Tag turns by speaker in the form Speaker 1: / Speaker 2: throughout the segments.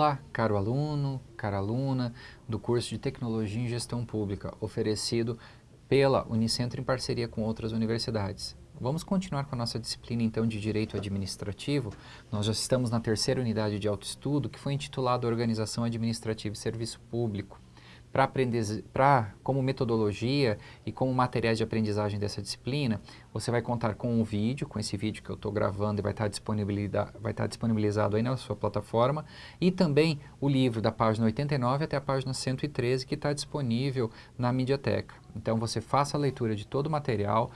Speaker 1: Olá, caro aluno, cara aluna do curso de Tecnologia em Gestão Pública, oferecido pela Unicentro em parceria com outras universidades. Vamos continuar com a nossa disciplina então de Direito Administrativo. Nós já estamos na terceira unidade de autoestudo, que foi intitulada Organização Administrativa e Serviço Público para como metodologia e como materiais de aprendizagem dessa disciplina, você vai contar com um vídeo, com esse vídeo que eu estou gravando e vai estar, disponibilizado, vai estar disponibilizado aí na sua plataforma, e também o livro da página 89 até a página 113 que está disponível na Mediateca. Então você faça a leitura de todo o material,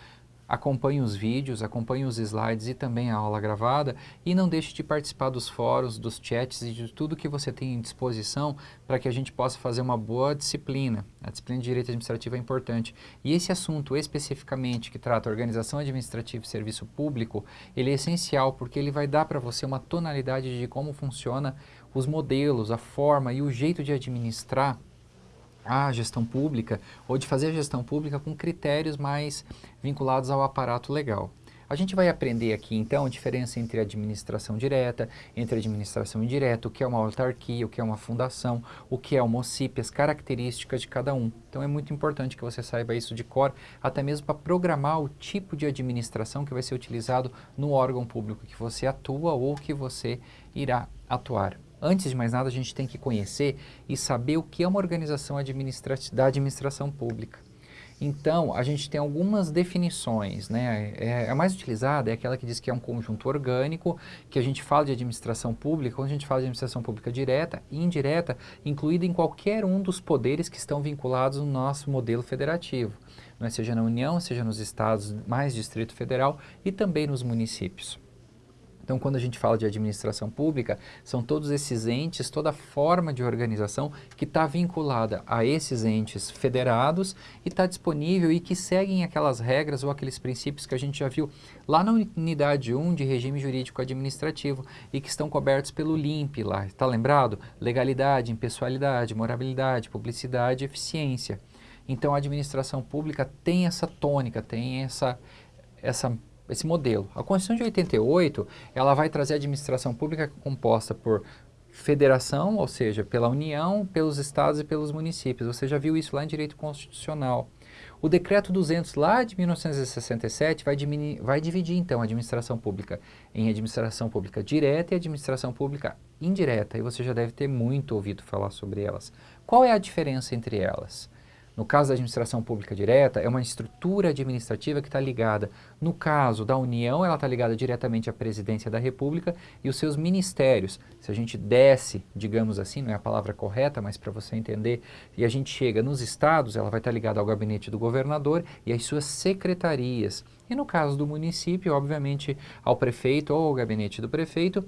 Speaker 1: acompanhe os vídeos, acompanhe os slides e também a aula gravada e não deixe de participar dos fóruns, dos chats e de tudo que você tem em disposição para que a gente possa fazer uma boa disciplina. A disciplina de Direito Administrativo é importante. E esse assunto especificamente que trata organização administrativa e serviço público, ele é essencial porque ele vai dar para você uma tonalidade de como funciona os modelos, a forma e o jeito de administrar a gestão pública ou de fazer gestão pública com critérios mais vinculados ao aparato legal. A gente vai aprender aqui, então, a diferença entre administração direta, entre administração indireta, o que é uma autarquia, o que é uma fundação, o que é uma OCIP, as características de cada um. Então, é muito importante que você saiba isso de cor, até mesmo para programar o tipo de administração que vai ser utilizado no órgão público que você atua ou que você irá atuar. Antes de mais nada, a gente tem que conhecer e saber o que é uma organização administra da administração pública. Então, a gente tem algumas definições, né? É, a mais utilizada é aquela que diz que é um conjunto orgânico, que a gente fala de administração pública, quando a gente fala de administração pública direta e indireta, incluída em qualquer um dos poderes que estão vinculados no nosso modelo federativo, né? seja na União, seja nos estados mais Distrito Federal e também nos municípios. Então, quando a gente fala de administração pública, são todos esses entes, toda forma de organização que está vinculada a esses entes federados e está disponível e que seguem aquelas regras ou aqueles princípios que a gente já viu lá na unidade 1 de regime jurídico administrativo e que estão cobertos pelo LIMP lá. Está lembrado? Legalidade, impessoalidade, morabilidade, publicidade eficiência. Então, a administração pública tem essa tônica, tem essa, essa esse modelo. A Constituição de 88, ela vai trazer a administração pública composta por federação, ou seja, pela União, pelos estados e pelos municípios. Você já viu isso lá em direito constitucional. O decreto 200 lá de 1967 vai, vai dividir então a administração pública em administração pública direta e administração pública indireta, e você já deve ter muito ouvido falar sobre elas. Qual é a diferença entre elas? No caso da administração pública direta, é uma estrutura administrativa que está ligada, no caso da União, ela está ligada diretamente à presidência da República e os seus ministérios. Se a gente desce, digamos assim, não é a palavra correta, mas para você entender, e a gente chega nos estados, ela vai estar tá ligada ao gabinete do governador e às suas secretarias. E no caso do município, obviamente, ao prefeito ou ao gabinete do prefeito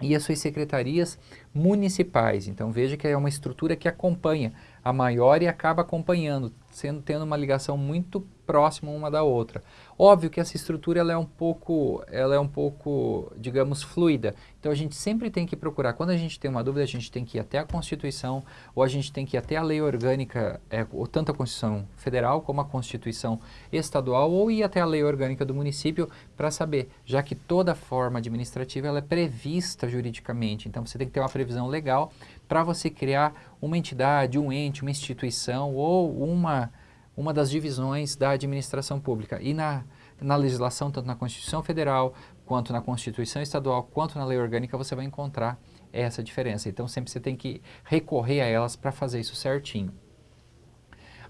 Speaker 1: e as suas secretarias municipais. Então veja que é uma estrutura que acompanha a maior e acaba acompanhando, sendo tendo uma ligação muito próxima uma da outra. Óbvio que essa estrutura ela é um pouco, ela é um pouco, digamos, fluida. Então a gente sempre tem que procurar, quando a gente tem uma dúvida, a gente tem que ir até a Constituição, ou a gente tem que ir até a lei orgânica, é, ou tanto a Constituição Federal como a Constituição Estadual, ou ir até a lei orgânica do município para saber, já que toda forma administrativa ela é prevista juridicamente, então você tem que ter uma previsão legal para você criar uma entidade, um ente, uma instituição ou uma, uma das divisões da administração pública. E na, na legislação, tanto na Constituição Federal, quanto na Constituição Estadual, quanto na lei orgânica, você vai encontrar essa diferença. Então, sempre você tem que recorrer a elas para fazer isso certinho.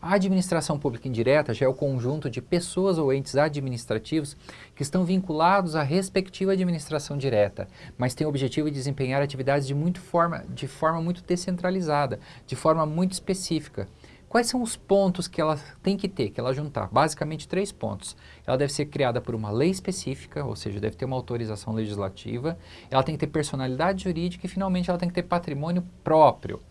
Speaker 1: A administração pública indireta já é o conjunto de pessoas ou entes administrativos que estão vinculados à respectiva administração direta, mas tem o objetivo de desempenhar atividades de, muito forma, de forma muito descentralizada, de forma muito específica. Quais são os pontos que ela tem que ter, que ela juntar? Basicamente três pontos. Ela deve ser criada por uma lei específica, ou seja, deve ter uma autorização legislativa, ela tem que ter personalidade jurídica e finalmente ela tem que ter patrimônio próprio.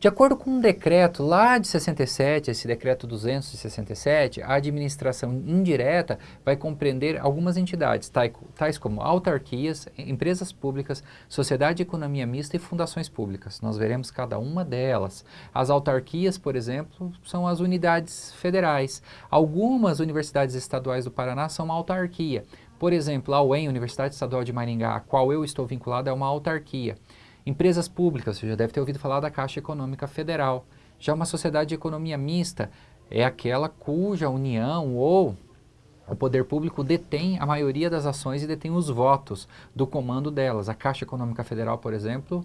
Speaker 1: De acordo com um decreto lá de 67, esse decreto 267, a administração indireta vai compreender algumas entidades, tais como autarquias, empresas públicas, sociedade de economia mista e fundações públicas. Nós veremos cada uma delas. As autarquias, por exemplo, são as unidades federais. Algumas universidades estaduais do Paraná são uma autarquia. Por exemplo, a UEM, Universidade Estadual de Maringá, a qual eu estou vinculado, é uma autarquia. Empresas públicas, você já deve ter ouvido falar da Caixa Econômica Federal. Já uma sociedade de economia mista é aquela cuja união ou o poder público detém a maioria das ações e detém os votos do comando delas. A Caixa Econômica Federal, por exemplo,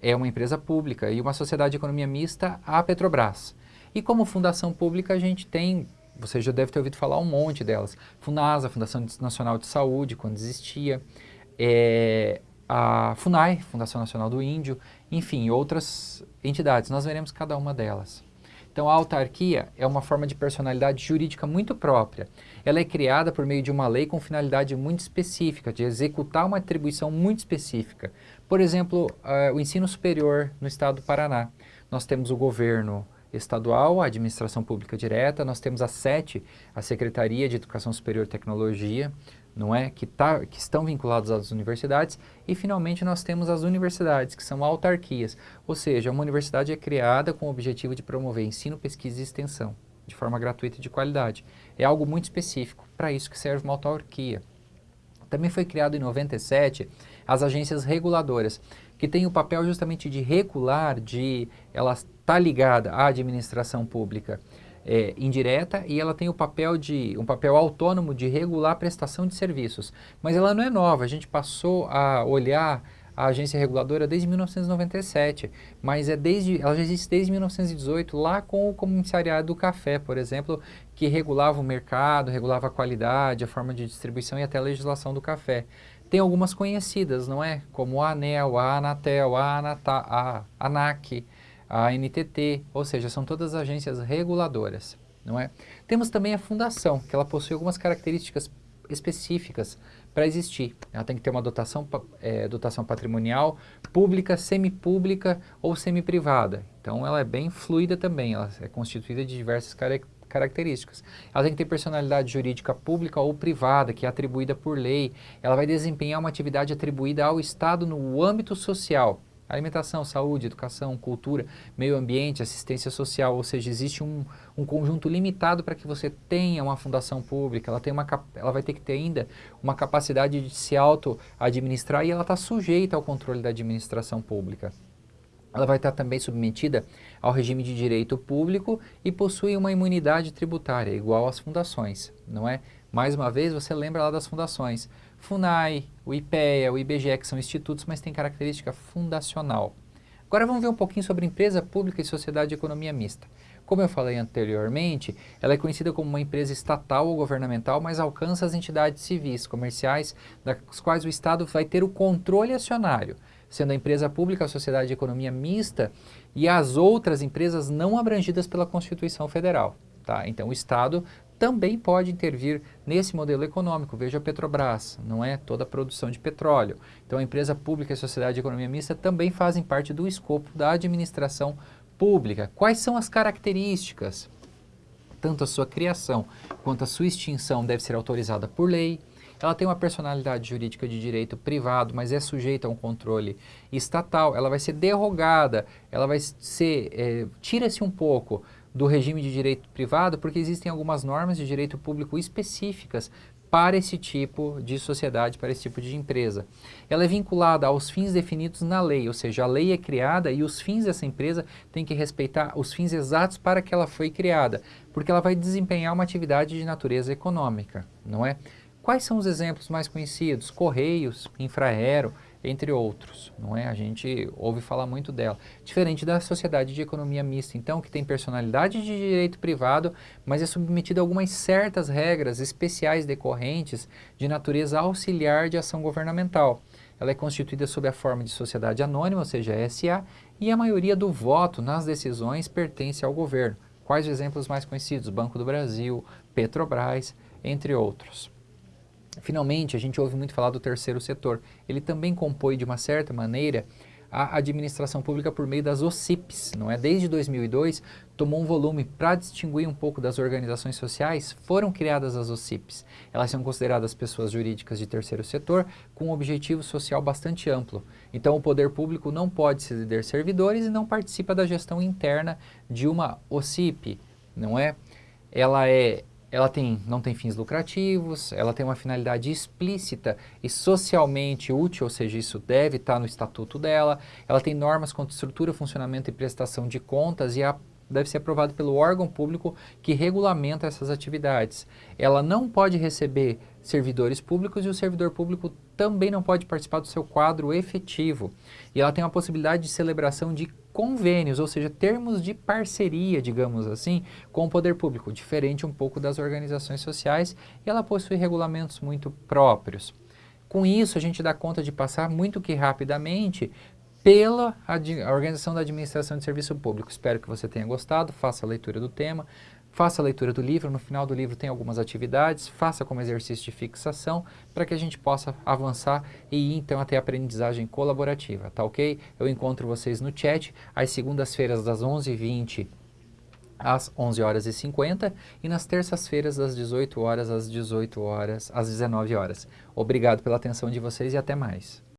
Speaker 1: é uma empresa pública e uma sociedade de economia mista, a Petrobras. E como fundação pública a gente tem, você já deve ter ouvido falar um monte delas, Funasa, Fundação Nacional de Saúde, quando existia, é, a FUNAI, Fundação Nacional do Índio, enfim, outras entidades. Nós veremos cada uma delas. Então, a autarquia é uma forma de personalidade jurídica muito própria. Ela é criada por meio de uma lei com finalidade muito específica, de executar uma atribuição muito específica. Por exemplo, uh, o ensino superior no estado do Paraná. Nós temos o governo estadual, a administração pública direta, nós temos a SETE, a Secretaria de Educação Superior e Tecnologia, não é? Que, tá, que estão vinculados às universidades. E, finalmente, nós temos as universidades, que são autarquias. Ou seja, uma universidade é criada com o objetivo de promover ensino, pesquisa e extensão, de forma gratuita e de qualidade. É algo muito específico, para isso que serve uma autarquia. Também foi criado em 97 as agências reguladoras, que têm o papel justamente de regular, de ela está ligada à administração pública é, indireta e ela tem o papel de um papel autônomo de regular a prestação de serviços. Mas ela não é nova, a gente passou a olhar a agência reguladora desde 1997, mas é desde, ela já existe desde 1918, lá com o comissariado do café, por exemplo, que regulava o mercado, regulava a qualidade, a forma de distribuição e até a legislação do café. Tem algumas conhecidas, não é? Como a ANEL, a Anatel, a, Anata, a ANAC, a NTT, ou seja, são todas agências reguladoras, não é? Temos também a fundação, que ela possui algumas características específicas para existir. Ela tem que ter uma dotação, é, dotação patrimonial pública, semipública ou semiprivada. Então ela é bem fluida também, ela é constituída de diversas características características. Ela tem que ter personalidade jurídica pública ou privada, que é atribuída por lei. Ela vai desempenhar uma atividade atribuída ao Estado no âmbito social. Alimentação, saúde, educação, cultura, meio ambiente, assistência social, ou seja, existe um, um conjunto limitado para que você tenha uma fundação pública, ela, tem uma, ela vai ter que ter ainda uma capacidade de se auto-administrar e ela está sujeita ao controle da administração pública. Ela vai estar também submetida ao regime de direito público e possui uma imunidade tributária, igual às fundações, não é? Mais uma vez, você lembra lá das fundações. FUNAI, o IPEA, o IBGE, que são institutos, mas tem característica fundacional. Agora vamos ver um pouquinho sobre empresa pública e sociedade de economia mista. Como eu falei anteriormente, ela é conhecida como uma empresa estatal ou governamental, mas alcança as entidades civis, comerciais, das quais o Estado vai ter o controle acionário, sendo a empresa pública a sociedade de economia mista e as outras empresas não abrangidas pela Constituição Federal. Tá? Então o Estado também pode intervir nesse modelo econômico. Veja a Petrobras, não é toda a produção de petróleo. Então a empresa pública e a sociedade de economia mista também fazem parte do escopo da administração pública. Quais são as características? Tanto a sua criação quanto a sua extinção deve ser autorizada por lei. Ela tem uma personalidade jurídica de direito privado, mas é sujeita a um controle estatal. Ela vai ser derrogada, ela vai ser... É, Tira-se um pouco do regime de direito privado, porque existem algumas normas de direito público específicas para esse tipo de sociedade, para esse tipo de empresa. Ela é vinculada aos fins definidos na lei, ou seja, a lei é criada e os fins dessa empresa têm que respeitar os fins exatos para que ela foi criada, porque ela vai desempenhar uma atividade de natureza econômica, não é? Quais são os exemplos mais conhecidos? Correios, Infraero, entre outros, não é? A gente ouve falar muito dela. Diferente da sociedade de economia mista, então, que tem personalidade de direito privado, mas é submetida a algumas certas regras especiais decorrentes de natureza auxiliar de ação governamental. Ela é constituída sob a forma de sociedade anônima, ou seja, SA, e a maioria do voto nas decisões pertence ao governo. Quais os exemplos mais conhecidos? Banco do Brasil, Petrobras, entre outros. Finalmente, a gente ouve muito falar do terceiro setor. Ele também compõe, de uma certa maneira, a administração pública por meio das OCIPs, não é? Desde 2002, tomou um volume para distinguir um pouco das organizações sociais, foram criadas as OCIPs. Elas são consideradas pessoas jurídicas de terceiro setor com um objetivo social bastante amplo. Então, o poder público não pode ceder servidores e não participa da gestão interna de uma OCIP, não é? Ela é ela tem, não tem fins lucrativos, ela tem uma finalidade explícita e socialmente útil, ou seja, isso deve estar no estatuto dela, ela tem normas quanto estrutura, funcionamento e prestação de contas e a deve ser aprovado pelo órgão público que regulamenta essas atividades. Ela não pode receber servidores públicos e o servidor público também não pode participar do seu quadro efetivo. E ela tem a possibilidade de celebração de convênios, ou seja, termos de parceria, digamos assim, com o poder público, diferente um pouco das organizações sociais, e ela possui regulamentos muito próprios. Com isso, a gente dá conta de passar muito que rapidamente pela Organização da Administração de Serviço Público. Espero que você tenha gostado, faça a leitura do tema, faça a leitura do livro, no final do livro tem algumas atividades, faça como exercício de fixação para que a gente possa avançar e ir então até a aprendizagem colaborativa, tá ok? Eu encontro vocês no chat às segundas-feiras das 11h20 às 11 horas e 50 e nas terças-feiras das 18 horas às 18 horas às 19 horas. Obrigado pela atenção de vocês e até mais.